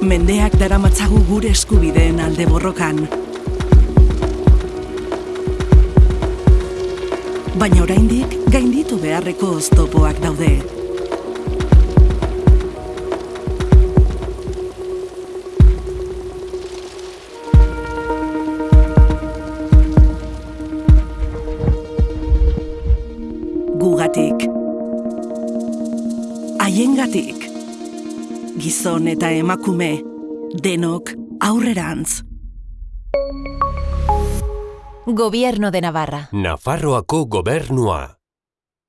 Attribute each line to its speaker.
Speaker 1: Mendeak daramatzagu gure eskubideen alde borrokan. Baina oraindik gainditu beharreko oztopoak daude. Gugatik. Haiengatik. Gizon eta emakume, denok aurrerantz.
Speaker 2: Gobierno de Navarra.
Speaker 3: Nafarroako gobernua.